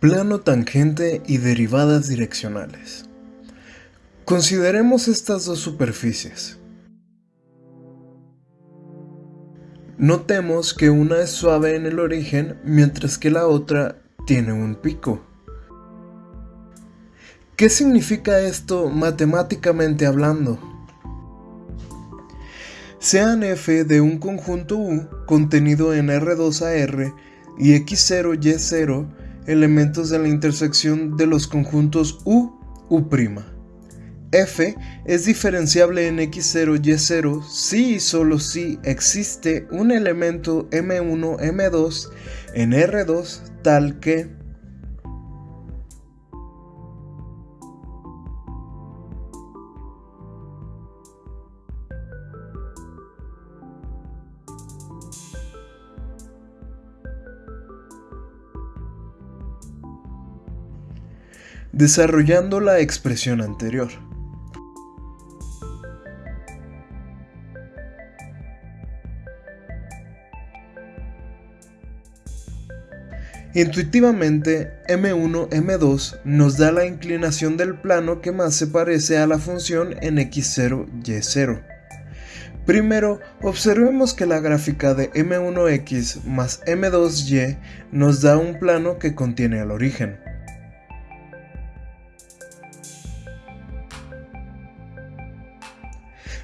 Plano tangente y derivadas direccionales. Consideremos estas dos superficies. Notemos que una es suave en el origen mientras que la otra tiene un pico. ¿Qué significa esto matemáticamente hablando? Sean f de un conjunto U contenido en R2 a R y X0 Y0 elementos de la intersección de los conjuntos U, U'. F es diferenciable en X0, Y0 si y solo si existe un elemento M1, M2 en R2 tal que desarrollando la expresión anterior. Intuitivamente, M1, M2 nos da la inclinación del plano que más se parece a la función en X0, Y0. Primero, observemos que la gráfica de M1X más M2Y nos da un plano que contiene al origen.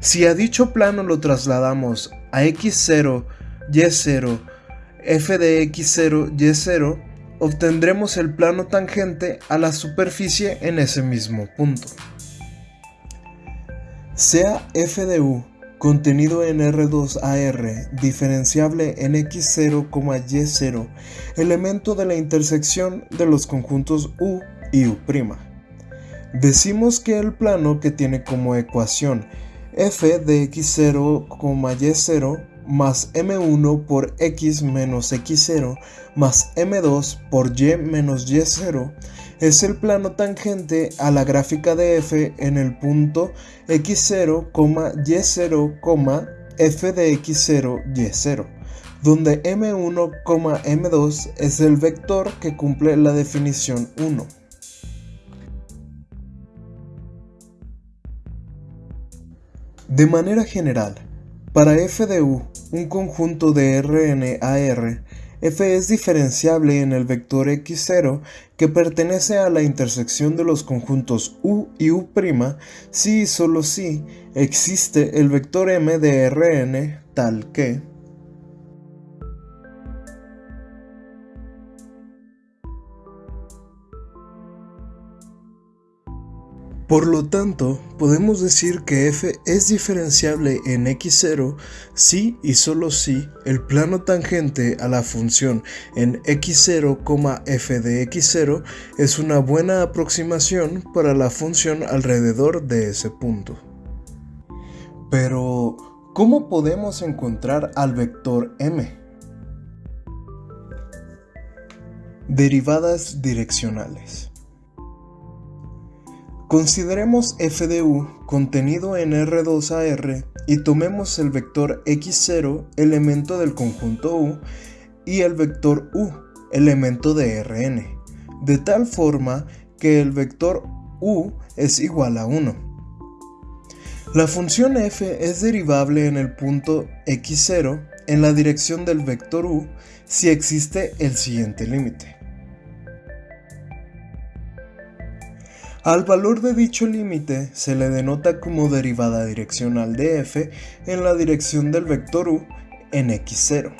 Si a dicho plano lo trasladamos a x0, y0, f de x0, y0, obtendremos el plano tangente a la superficie en ese mismo punto. Sea f de u contenido en R2AR, diferenciable en x0, y0, elemento de la intersección de los conjuntos u y u'. Decimos que el plano que tiene como ecuación f de x0, y0 más m1 por x menos x0 más m2 por y menos y0 es el plano tangente a la gráfica de f en el punto x0, y0, f de x0, y0, donde m1, m2 es el vector que cumple la definición 1. De manera general, para f de u, un conjunto de Rn a R, f es diferenciable en el vector x0 que pertenece a la intersección de los conjuntos u y u' si y solo si existe el vector m de Rn tal que Por lo tanto, podemos decir que f es diferenciable en x0 si y solo si el plano tangente a la función en x0, f de x0 es una buena aproximación para la función alrededor de ese punto. Pero, ¿cómo podemos encontrar al vector m? Derivadas direccionales. Consideremos f de u contenido en R2AR y tomemos el vector x0 elemento del conjunto u y el vector u elemento de Rn, de tal forma que el vector u es igual a 1. La función f es derivable en el punto x0 en la dirección del vector u si existe el siguiente límite. Al valor de dicho límite se le denota como derivada direccional de f en la dirección del vector u en x0.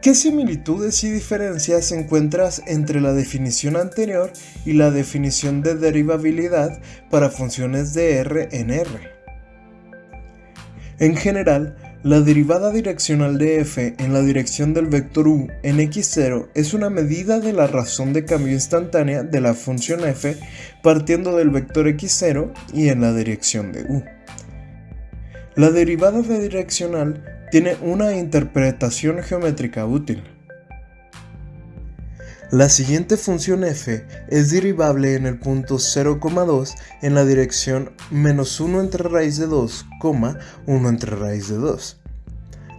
¿Qué similitudes y diferencias encuentras entre la definición anterior y la definición de derivabilidad para funciones de r en r? En general, la derivada direccional de f en la dirección del vector u en x0 es una medida de la razón de cambio instantánea de la función f partiendo del vector x0 y en la dirección de u. La derivada direccional tiene una interpretación geométrica útil. La siguiente función f es derivable en el punto 0,2 en la dirección menos 1 entre raíz de 2, 1 entre raíz de 2.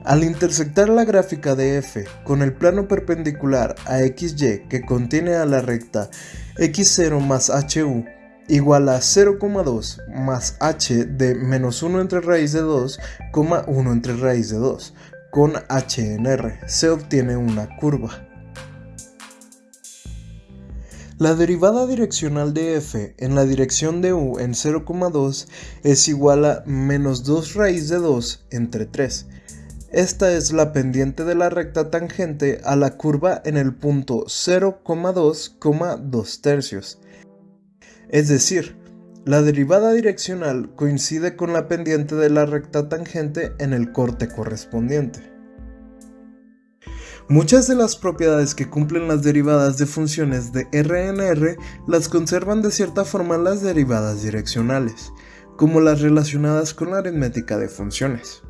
Al intersectar la gráfica de f con el plano perpendicular a xy que contiene a la recta x0 más hu igual a 0,2 más h de menos 1 entre raíz de 2, 1 entre raíz de 2, con h en r, se obtiene una curva. La derivada direccional de f en la dirección de u en 0,2 es igual a menos 2 raíz de 2 entre 3. Esta es la pendiente de la recta tangente a la curva en el punto 0,2,2 tercios. Es decir, la derivada direccional coincide con la pendiente de la recta tangente en el corte correspondiente. Muchas de las propiedades que cumplen las derivadas de funciones de RNR las conservan de cierta forma las derivadas direccionales, como las relacionadas con la aritmética de funciones.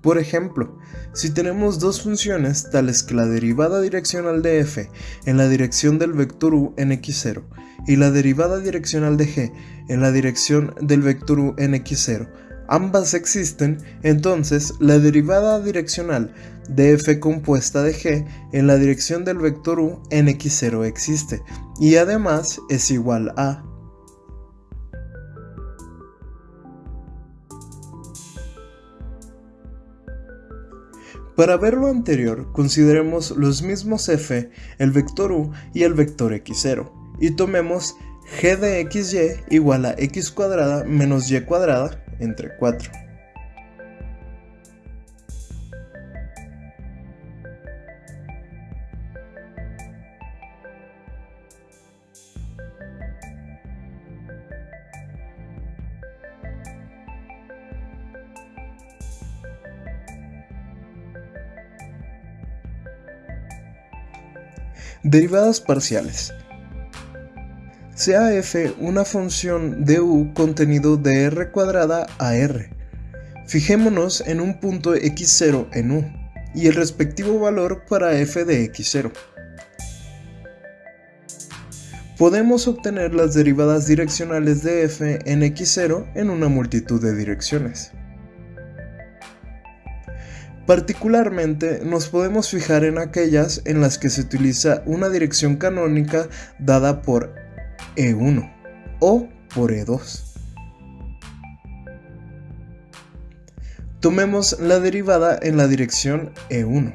Por ejemplo, si tenemos dos funciones tales que la derivada direccional de f en la dirección del vector u en x0 y la derivada direccional de g en la dirección del vector u en x0, ambas existen, entonces la derivada direccional de f compuesta de g en la dirección del vector u en x0 existe, y además es igual a Para ver lo anterior, consideremos los mismos f, el vector u y el vector x0, y tomemos g de xy igual a x cuadrada menos y cuadrada entre 4. Derivadas parciales. Sea f una función de u contenido de r cuadrada a r. Fijémonos en un punto x0 en u y el respectivo valor para f de x0. Podemos obtener las derivadas direccionales de f en x0 en una multitud de direcciones. Particularmente nos podemos fijar en aquellas en las que se utiliza una dirección canónica dada por E1 o por E2. Tomemos la derivada en la dirección E1.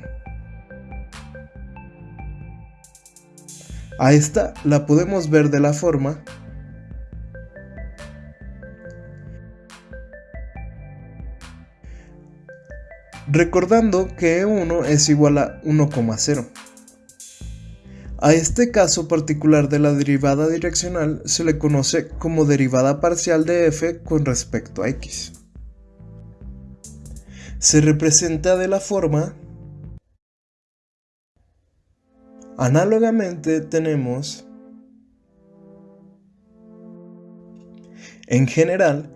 A esta la podemos ver de la forma recordando que E1 es igual a 1,0. A este caso particular de la derivada direccional se le conoce como derivada parcial de f con respecto a x. Se representa de la forma Análogamente tenemos en general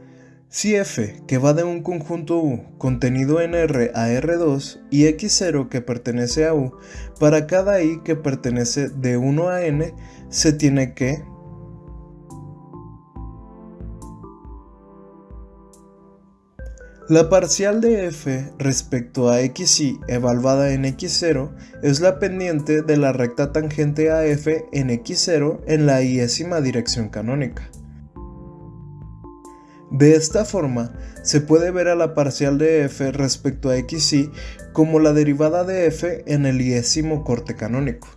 si f, que va de un conjunto U contenido en R a R2 y x0 que pertenece a U, para cada i que pertenece de 1 a n, se tiene que La parcial de f respecto a xy evaluada en x0 es la pendiente de la recta tangente a f en x0 en la iésima dirección canónica. De esta forma, se puede ver a la parcial de f respecto a xy como la derivada de f en el iésimo corte canónico.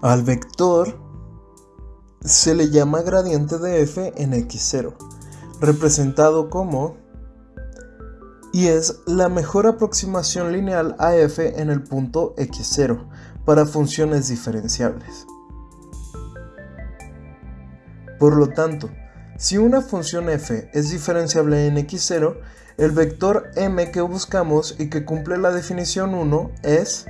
Al vector se le llama gradiente de f en x0, representado como y es la mejor aproximación lineal a f en el punto x0 para funciones diferenciables. Por lo tanto, si una función f es diferenciable en x0, el vector m que buscamos y que cumple la definición 1 es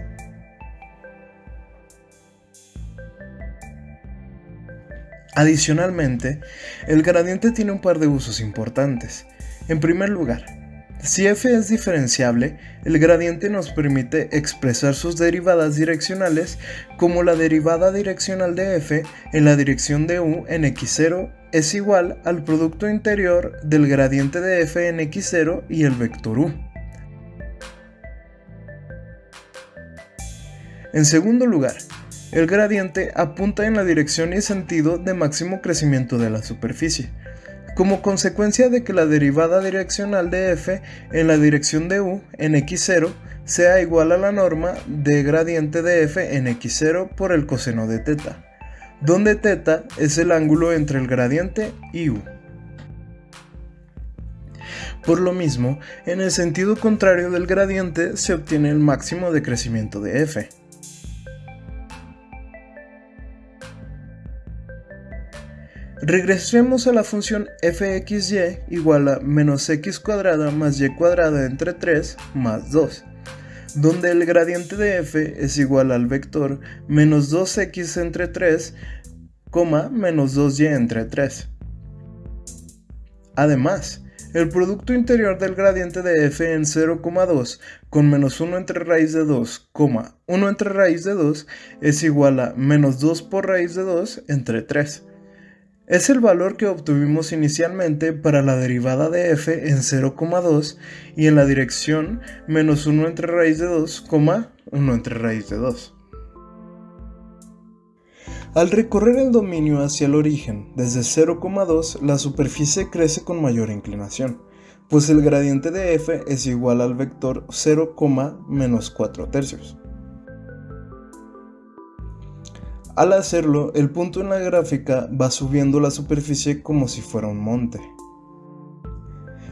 Adicionalmente, el gradiente tiene un par de usos importantes. En primer lugar, Si f es diferenciable, el gradiente nos permite expresar sus derivadas direccionales como la derivada direccional de f en la dirección de u en x0 es igual al producto interior del gradiente de f en x0 y el vector u. En segundo lugar, el gradiente apunta en la dirección y sentido de máximo crecimiento de la superficie, como consecuencia de que la derivada direccional de f en la dirección de u en x0 sea igual a la norma de gradiente de f en x0 por el coseno de teta, donde teta es el ángulo entre el gradiente y u. Por lo mismo, en el sentido contrario del gradiente se obtiene el máximo de crecimiento de f. Regresemos a la función fxy igual a menos x cuadrada más y cuadrada entre 3 más 2, donde el gradiente de f es igual al vector menos 2x entre 3, menos 2y entre 3. Además, el producto interior del gradiente de f en 0,2 con menos 1 entre raíz de 2, 1 entre raíz de 2 es igual a menos 2 por raíz de 2 entre 3 es el valor que obtuvimos inicialmente para la derivada de f en 0,2 y en la dirección menos 1 entre raíz de 2, 1 entre raíz de 2. Al recorrer el dominio hacia el origen desde 0,2, la superficie crece con mayor inclinación, pues el gradiente de f es igual al vector 0, menos 4 tercios. Al hacerlo, el punto en la gráfica va subiendo la superficie como si fuera un monte.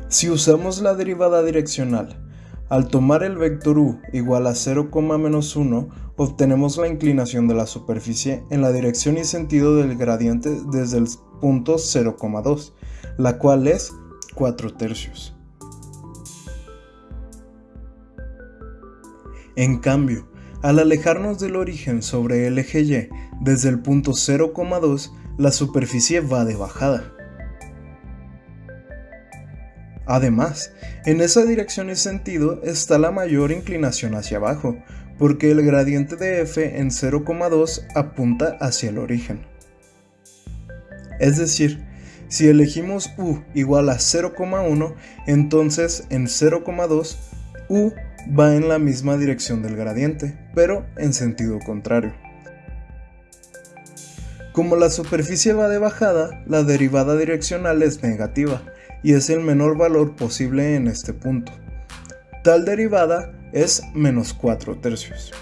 Si usamos la derivada direccional, al tomar el vector u igual a 0, menos 1, obtenemos la inclinación de la superficie en la dirección y sentido del gradiente desde el punto 0,2, la cual es 4 tercios. En cambio, al alejarnos del origen sobre el eje Y desde el punto 0,2, la superficie va de bajada. Además, en esa dirección y sentido está la mayor inclinación hacia abajo, porque el gradiente de f en 0,2 apunta hacia el origen. Es decir, si elegimos u igual a 0,1, entonces en 0,2 u va en la misma dirección del gradiente, pero en sentido contrario. Como la superficie va de bajada, la derivada direccional es negativa y es el menor valor posible en este punto. Tal derivada es menos 4 tercios.